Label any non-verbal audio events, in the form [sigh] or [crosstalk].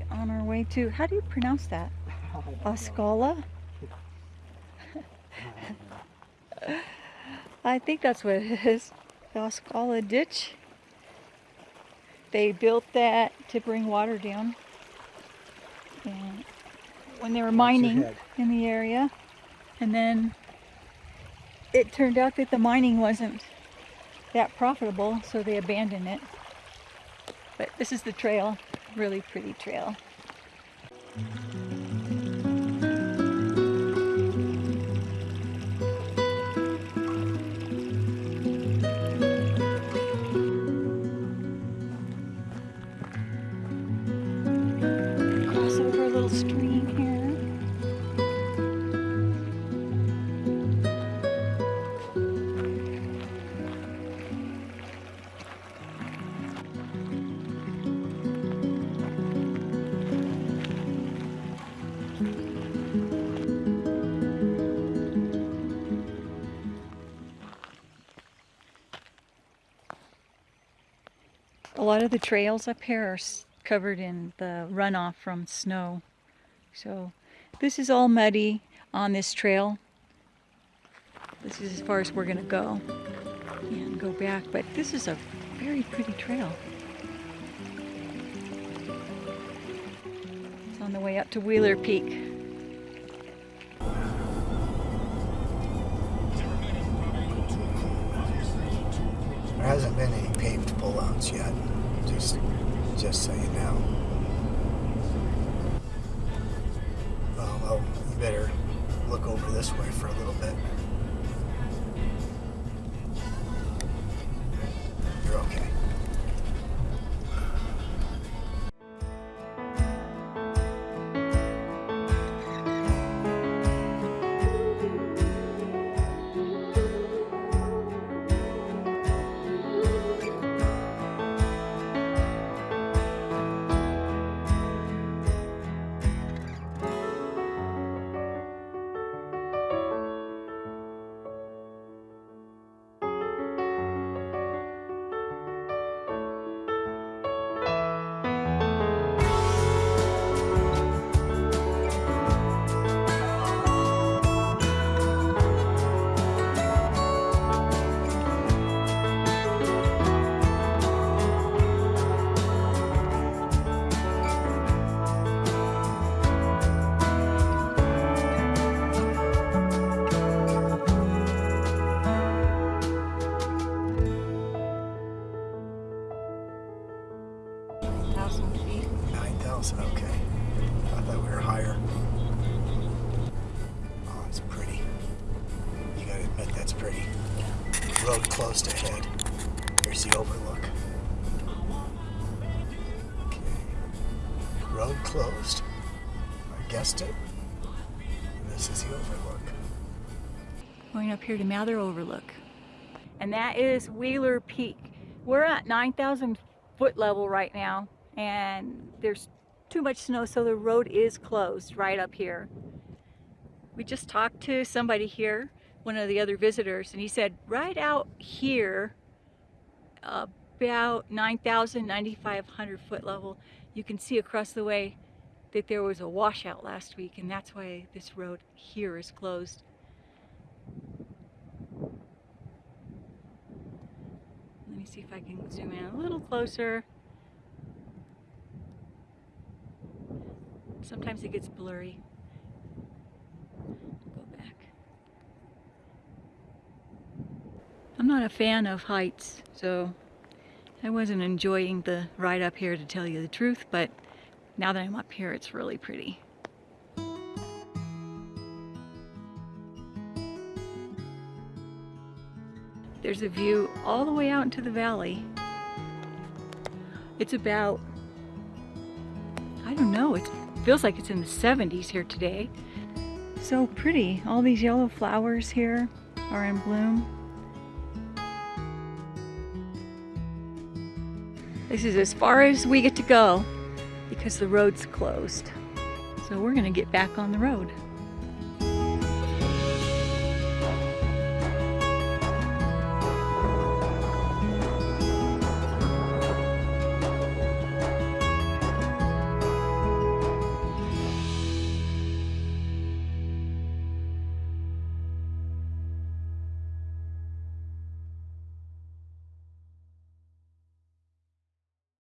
Be on our way to, how do you pronounce that? [laughs] Oscala? I think that's what it is. The Oscala ditch. They built that to bring water down. And when they were mining in the area. And then it turned out that the mining wasn't that profitable, so they abandoned it. But this is the trail, really pretty trail. A lot of the trails up here are covered in the runoff from snow. So this is all muddy on this trail. This is as far as we're gonna go and go back, but this is a very pretty trail. It's on the way up to Wheeler Peak. Hasn't been any paved pullouts yet. Just, just so you know. Oh well, you better look over this way for a little bit. 9,000, okay. I thought we were higher. Oh, it's pretty. You gotta admit that's pretty. Road closed ahead. Here's the overlook. Okay. Road closed. I guessed it. And this is the overlook. Going up here to Mather Overlook. And that is Wheeler Peak. We're at 9,000 foot level right now and there's too much snow so the road is closed right up here. We just talked to somebody here, one of the other visitors, and he said right out here about 9,000, 9,500 foot level you can see across the way that there was a washout last week and that's why this road here is closed. Let me see if I can zoom in a little closer. Sometimes it gets blurry. Go back. I'm not a fan of heights, so I wasn't enjoying the ride up here to tell you the truth, but now that I'm up here, it's really pretty. There's a view all the way out into the valley. It's about, I don't know, it feels like it's in the 70s here today. So pretty. All these yellow flowers here are in bloom. This is as far as we get to go because the road's closed. So we're gonna get back on the road.